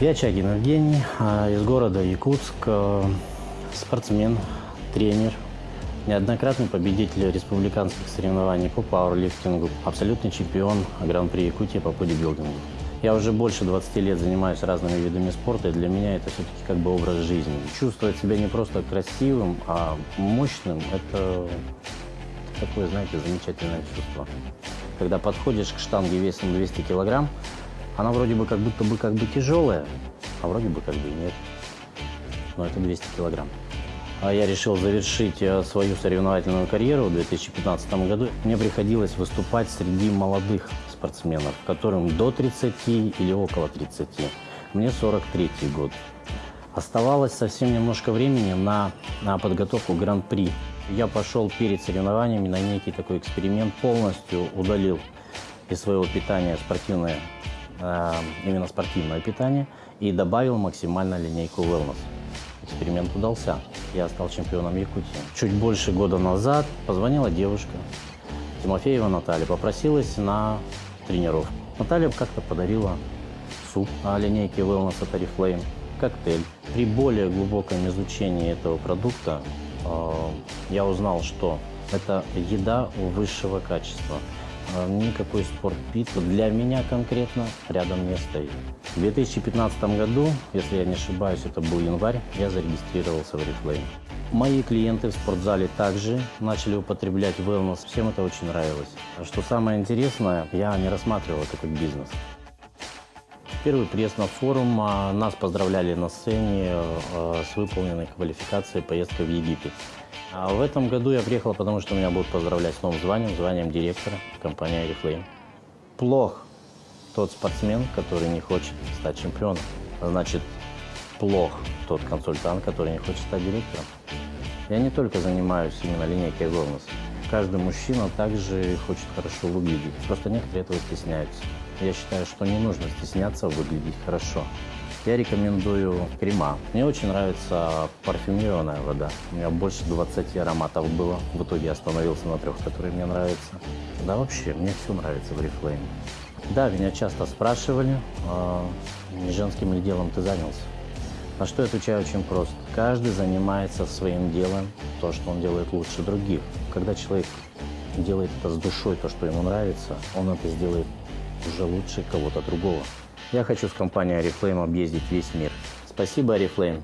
Я Чагин Евгений, а, из города Якутск, а, спортсмен, тренер, неоднократный победитель республиканских соревнований по пауэрлифтингу, абсолютный чемпион Гран-при Якутии по бодибилдингу. Я уже больше 20 лет занимаюсь разными видами спорта, и для меня это все-таки как бы образ жизни. Чувствовать себя не просто красивым, а мощным – это такое, знаете, замечательное чувство. Когда подходишь к штанге весом 200 килограмм, она вроде бы как будто бы как бы тяжелая, а вроде бы как бы нет. Но это 200 килограмм. А я решил завершить э, свою соревновательную карьеру в 2015 году. Мне приходилось выступать среди молодых спортсменов, которым до 30 или около 30. Мне 43 год. Оставалось совсем немножко времени на, на подготовку Гран-при. Я пошел перед соревнованиями на некий такой эксперимент, полностью удалил из своего питания спортивное, э, именно спортивное питание и добавил максимально линейку wellness. Эксперимент удался. Я стал чемпионом Якутии. Чуть больше года назад позвонила девушка, Тимофеева Наталья, попросилась на тренировку. Наталья как-то подарила суп на линейке Wellness от Oriflame, коктейль. При более глубоком изучении этого продукта э, я узнал, что это еда высшего качества. Э, никакой спортпит для меня конкретно рядом не стоит. В 2015 году, если я не ошибаюсь, это был январь, я зарегистрировался в Oriflame. Мои клиенты в спортзале также начали употреблять wellness. Всем это очень нравилось. Что самое интересное, я не рассматривал это как бизнес. Первый приезд на форум, а, нас поздравляли на сцене а, с выполненной квалификацией поездка в Египет. А в этом году я приехал, потому что меня будут поздравлять с новым званием, званием директора компании Oriflame. Плох тот спортсмен, который не хочет стать чемпионом. Значит, плох тот консультант, который не хочет стать директором. Я не только занимаюсь именно линейкой wellness. Каждый мужчина также хочет хорошо выглядеть. Просто некоторые этого стесняются. Я считаю, что не нужно стесняться выглядеть хорошо. Я рекомендую крема. Мне очень нравится парфюмированная вода. У меня больше 20 ароматов было. В итоге я остановился на трех, которые мне нравятся. Да вообще, мне все нравится в Reflame. Да, меня часто спрашивали, э, женским ли делом ты занялся. На что я отвечаю очень просто. Каждый занимается своим делом, то, что он делает лучше других. Когда человек делает это с душой, то, что ему нравится, он это сделает уже лучше кого-то другого. Я хочу с компанией Oriflame объездить весь мир. Спасибо, Oriflame.